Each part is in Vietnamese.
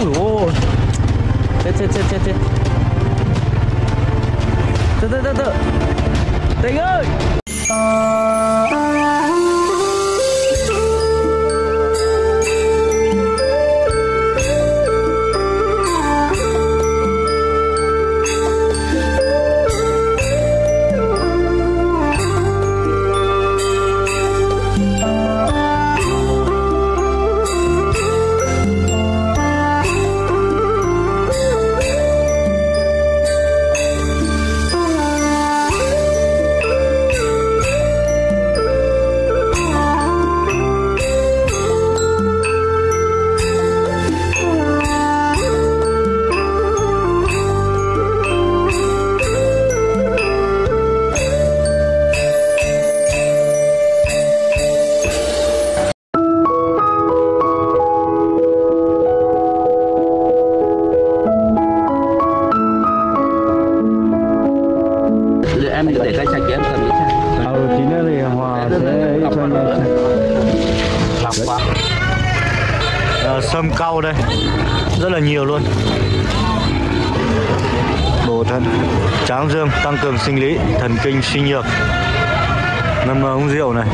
ui ôi chết chết chết chết chết từ từ từ từ tình ơi nhiều luôn. Bổ thận tráng dương tăng cường sinh lý, thần kinh suy nhược. Ngâm uống rượu này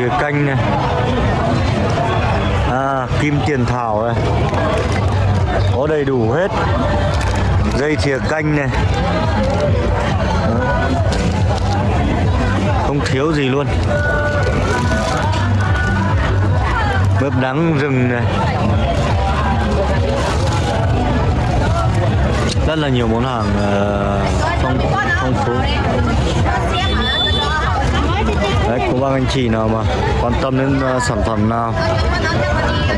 thìa canh này. À kim tiền thảo này. Có đầy đủ hết. Dây thìa canh này. Không thiếu gì luôn. Mướp đắng rừng này. Rất là nhiều món hàng ờ, phong phong phú đấy cô bác anh chị nào mà quan tâm đến uh, sản phẩm nào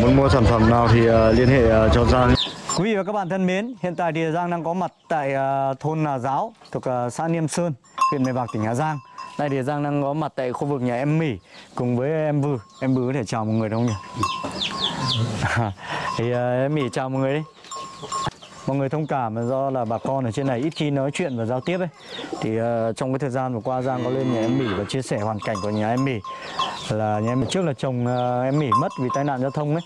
muốn mua sản phẩm nào thì uh, liên hệ uh, cho Giang Quý vị và các bạn thân mến, hiện tại thì Giang đang có mặt tại uh, thôn Nà Giáo thuộc uh, xã Niêm Sơn, huyện Mèo Vạc, tỉnh Hà Giang. Đây thì Giang đang có mặt tại khu vực nhà em Mỹ cùng với em Vư. Em Vư có thể chào mọi người đúng không nhỉ? thì uh, em Mỹ chào mọi người đi. Mọi người thông cảm là do là bà con ở trên này ít khi nói chuyện và giao tiếp ấy. Thì uh, trong cái thời gian vừa qua Giang có lên nhà em Mỹ và chia sẻ hoàn cảnh của nhà em Mỹ Là nhà em Mỹ trước là chồng uh, em Mỹ mất vì tai nạn giao thông ấy.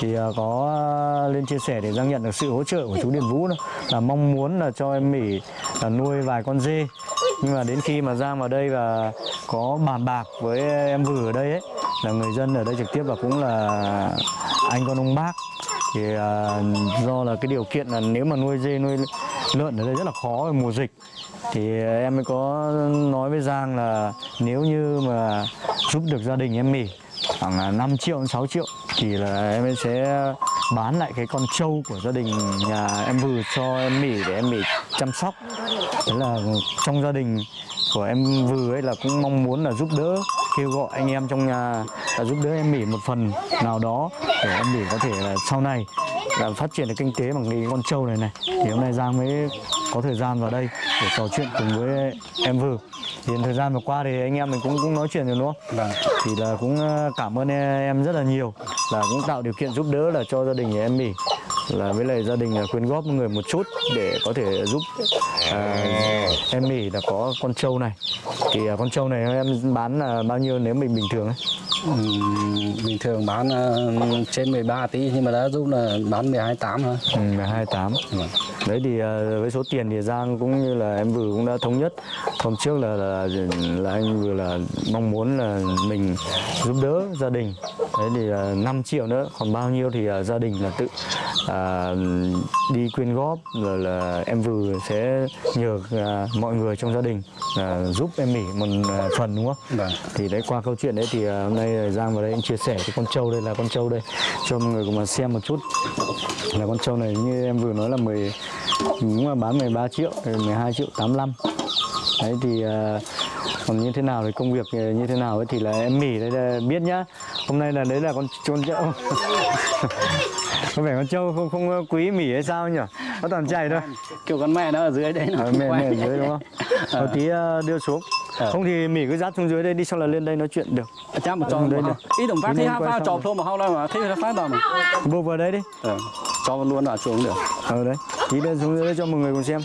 Thì uh, có uh, lên chia sẻ để Giang nhận được sự hỗ trợ của chú Điền Vũ đó là mong muốn là cho em Mỹ là nuôi vài con dê. Nhưng mà đến khi mà Giang vào đây và có bàn bạc với em vừa ở đây ấy là người dân ở đây trực tiếp và cũng là anh con ông bác thì à, do là cái điều kiện là nếu mà nuôi dê nuôi lợn ở đây rất là khó về mùa dịch. Thì em mới có nói với Giang là nếu như mà giúp được gia đình em Mỹ khoảng à, 5 triệu đến 6 triệu thì là em sẽ bán lại cái con trâu của gia đình nhà em vừa cho em mỉ để em mỉ chăm sóc. Thế là trong gia đình của em vừa ấy là cũng mong muốn là giúp đỡ kêu gọi anh em trong nhà là giúp đỡ em Mỹ một phần nào đó để em Mỹ có thể là sau này là phát triển được kinh tế bằng cái con trâu này này. Thì hôm nay Giang mới có thời gian vào đây để trò chuyện cùng với em vừa thì thời gian vừa qua thì anh em mình cũng cũng nói chuyện rồi đúng không? Vâng. Thì là cũng ờ, cảm ơn em rất là nhiều là cũng tạo điều kiện giúp đỡ là cho gia đình nhà em Mỹ là với lại gia đình là quyên góp một người một chút để có thể giúp à, em Mỹ là có con trâu này. Thì à, con trâu này em bán là bao nhiêu nếu mình bình thường ấy? Ừm, Bình thường bán ờ, trên 13 tí nhưng mà đã giúp là bán 12 8 thôi. Ừ, là 28 Vâng. đấy thì à, với số tiền thì Giang cũng như là em vừa cũng đã thống nhất. Hôm trước là là, là anh vừa là mong muốn là mình giúp đỡ gia đình. Đấy thì à, 5 triệu nữa còn bao nhiêu thì à, gia đình là tự à, đi quyên góp rồi là em vừa sẽ nhờ à, mọi người trong gia đình là giúp em Mỹ một à, phần đúng không? Vâng. Thì đấy qua câu chuyện đấy thì à, hôm nay Giang vào đây anh chia sẻ cái con trâu đây là con trâu đây cho mọi người cùng mà xem một chút. Là con trâu này như em vừa nói là 10 cũng là bán 13 triệu thì 12 triệu 85 đấy thì à, còn như thế nào thì công việc như thế nào ấy thì là em mỉ đây là biết nhá. Hôm nay là đấy là con con trâu có vẻ con trâu không không quý mỉ hay sao nhỉ? Nó toàn chạy thôi. Kiểu con mẹ nó ở dưới đấy nó Ờ, mẹ mẹ ở dưới đúng không? Ờ. Một tí à, đưa xuống. Ờ. không thì mỉ cứ dắt xuống dưới đây đi xong là lên đây nói chuyện được. Chắc một Ừ, trò đấy một được. Ý tổng phát thì hai pha rồi. thôi mà hao đâu mà thế là phát đâu mà. Vô vào đây đi. Ờ, cho luôn vào xuống được. Ở đấy. Tí lên xuống dưới đây cho mọi người cùng xem.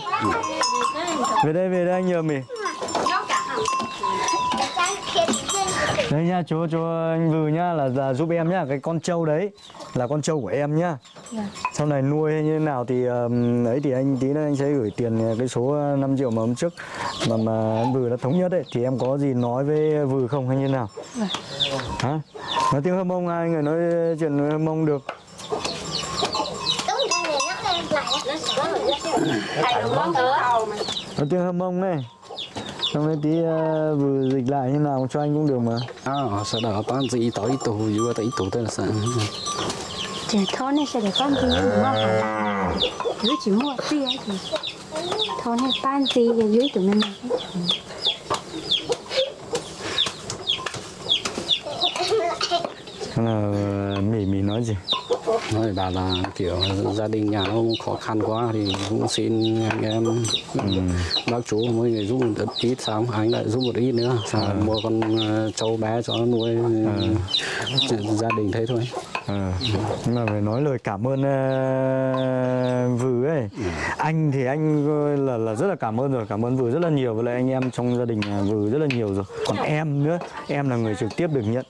Về đây về đây anh nhờ mỉ đây nha chú chú anh Vừ nhá là, là giúp em nhá cái con trâu đấy là con trâu của em nhá. Dạ. sau này nuôi hay như thế nào thì ờm, ấy thì anh tí nữa anh sẽ gửi tiền ờ, cái số 5 triệu mà hôm trước mà mà em vừa đã thống nhất ấy. Thì em có gì nói với vừa không hay như thế nào? Dạ. hả? Nói tiếng hâm mông ai người nói chuyện hâm mông được? Nói tiếng hâm mông này xong rồi tí ờ, vừa dịch lại như nào cho anh cũng được mà à sau đó bán gì tới tủ vừa tới tủ tên là sao Trẻ thôn này sẽ để con gì mua hả? Cứ chỉ mua tia thì thôn hay ban gì ở dưới tụi mình này. Là mỉ mỉ nói gì? Nói bảo là kiểu gia đình nhà nó cũng khó khăn quá thì cũng xin anh em bác chú mỗi người giúp một ít xong anh lại giúp một ít nữa xong rồi mua con ờ, trâu bé cho nó nuôi Chuyện gia đình thế thôi Ờ, nhưng mà phải nói lời cảm ơn uh, Vừ ấy. Anh thì anh ờ, là là rất là cảm ơn rồi Cảm ơn Vừ rất là nhiều. Với lại anh em trong gia đình Vừ rất là nhiều rồi. Còn em nữa Em là người trực tiếp được nhận.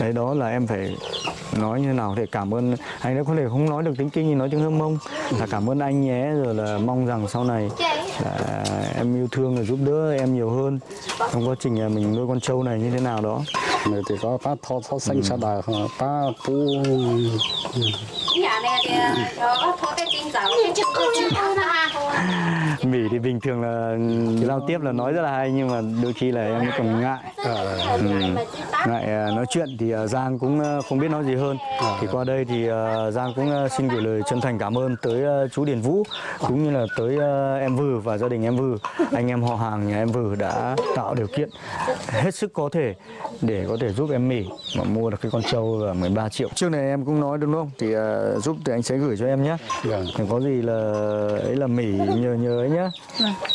Đấy đó là em phải nói như thế nào để cảm ơn. Anh đã có thể không nói được tiếng kinh thì nói tiếng hâm mông. Là cảm ơn anh nhé rồi là mong rằng sau này là em yêu thương và giúp đỡ em nhiều hơn trong quá trình là mình nuôi con trâu này như thế nào đó rồi thì có bác thọ thọ xanh sa đà bác pu Nhà này thì cho có thôn cái tin giáo Mỹ thì bình thường là giao tiếp là nói rất là hay nhưng mà đôi khi là em còn ngại. Ừ. ngại à, nói chuyện thì à, Giang cũng không biết nói gì hơn. Thì qua đây thì Giang cũng xin gửi lời chân thành cảm ơn tới chú Điền Vũ cũng như là tới em Vừ và gia đình em Vừ anh em họ hàng nhà em Vừ đã tạo điều kiện hết sức có thể để có thể giúp em Mỹ mà mua được cái con trâu là 13 triệu. Trước này em cũng nói đúng không? Thì giúp thì anh sẽ gửi cho em nhé. Thì có gì là ấy là Mỹ nhờ nhờ ấy nhá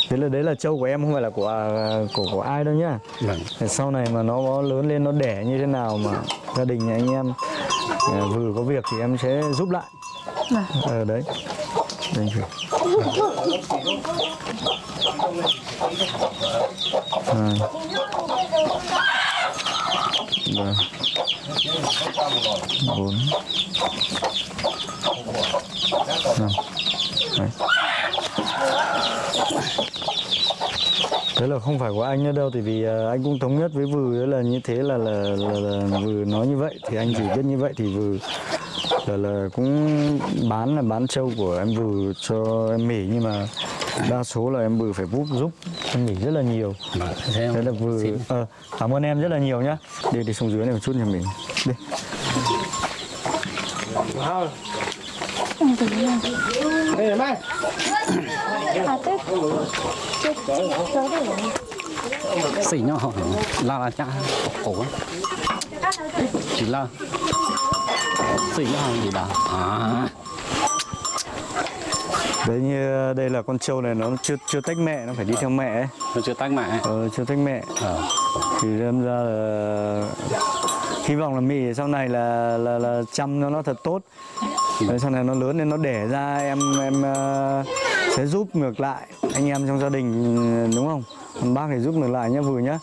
thế là đấy là trâu của em không phải là của à, của của ai đâu nhá Vâng. Sau này mà nó lớn lên nó đẻ như thế nào mà gia đình nhà anh em à, vừa có việc thì em sẽ giúp lại ờ đấy đây chị. À. Vâng. Bốn. Năm. Đấy. Thế là không phải của anh nữa đâu, tại vì à, anh cũng thống nhất với Vừ là như thế là là, là, là Vừ nói như vậy thì anh chỉ biết như vậy thì Vừ là là cũng bán là bán trâu của em Vừ cho em Mỹ nhưng mà đa số là em Vừ phải giúp giúp em Mỹ rất là nhiều. Thế là Vừ ờ, cảm ơn em rất là nhiều nhá. Đi đi xuống dưới này một chút nhà mình. Đi. À tức. Chết chết đó đấy. xỉ nhỏ la la cha cổ chỉ là xỉ nhỏ gì đó à Đấy như đây là con trâu này nó chưa chưa tách mẹ, nó phải đi theo mẹ ấy. nó chưa tách mẹ Ờ, chưa tách mẹ. ờ thì đâm ra là hy vọng là mì sau này là là là chăm nó nó thật tốt. Đấy, sau này nó lớn lên nó đẻ ra em em ờ, sẽ giúp ngược lại anh em trong gia đình đúng không? Còn bác thì giúp ngược lại nhá vừa nhá.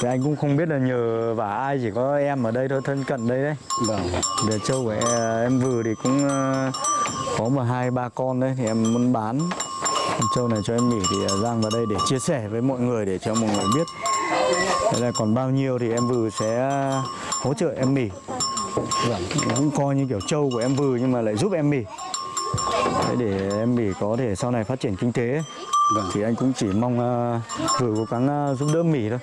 Thì anh cũng không biết là nhờ vả ai chỉ có em ở đây thôi thân cận đây đấy. Vâng. Để trâu của em, em vừa thì cũng ờ, có mà hai ba con đấy thì em muốn bán. Con trâu này cho em nghỉ thì ờ, Giang vào đây để chia sẻ với mọi người để cho mọi người biết Thế là còn bao nhiêu thì em vừa sẽ hỗ trợ em mì vâng cũng coi như kiểu trâu của em vừa nhưng mà lại giúp em mì Đấy, để em mì có thể sau này phát triển kinh tế. Vâng. Thì anh cũng chỉ mong uh, vừa cố gắng ờ, giúp đỡ mì thôi.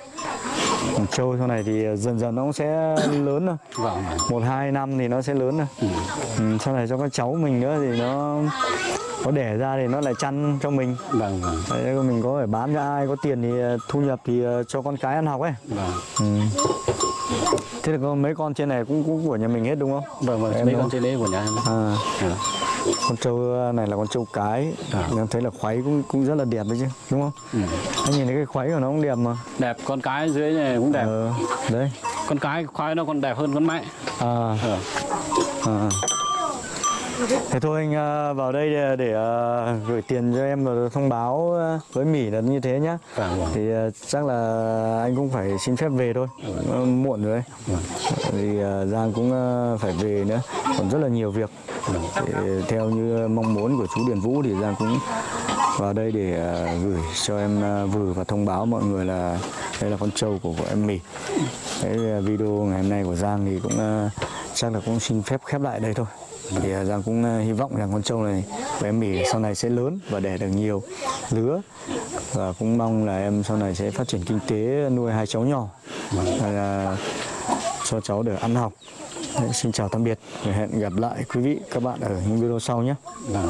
Còn trâu sau này thì dần dần nó cũng sẽ lớn thôi. Vâng. Một hai năm thì nó sẽ lớn thôi. Ừ, sau này cho các cháu mình nữa thì nó có đẻ ra thì nó lại chăn cho mình. Vâng vâng. Đấy, mình có phải bán cho ai có tiền thì ờ, thu nhập thì ờ, cho con cái ăn học ấy. Vâng. Ừ. thế là có mấy con trên này cũng, cũng của nhà mình hết đúng không? Vâng vâng Em mấy con trên đấy của nhà em. À, Ờ. con trâu này là con trâu cái. À. em thấy là khoáy cũng cũng rất là đẹp đấy chứ đúng không? Ừ. anh nhìn thấy cái khoáy của nó cũng đẹp mà. Đẹp con cái dưới này cũng đẹp. Ờ, đấy. Con cái khoai nó còn đẹp hơn con mẹ. À, ờ à. Thế thôi anh à, vào đây để, để à, gửi tiền cho em và thông báo à, với Mỹ là như thế nhá. Vâng, vâng. Thì chắc là anh cũng phải xin phép về thôi. Ờ, Muộn rồi đấy. Vì à, Giang cũng phải về nữa. Còn rất là nhiều việc. Thì, theo như mong muốn của chú Điền Vũ thì Giang cũng vào đây để gửi cho em à, Vừ và thông báo mọi người là đây là con trâu của, của em Mỹ. Cái video ngày hôm nay của Giang thì cũng chắc là cũng xin phép khép lại đây thôi. Thì à, Giang cũng à, hy vọng rằng con trâu này của em Mỹ sau này sẽ lớn và đẻ được nhiều lứa và cũng mong là em sau này sẽ phát triển kinh tế nuôi hai cháu nhỏ là cho cháu được ăn học. Đấy, xin chào tạm biệt và hẹn gặp lại quý vị các bạn ở những video sau nhé. Vâng.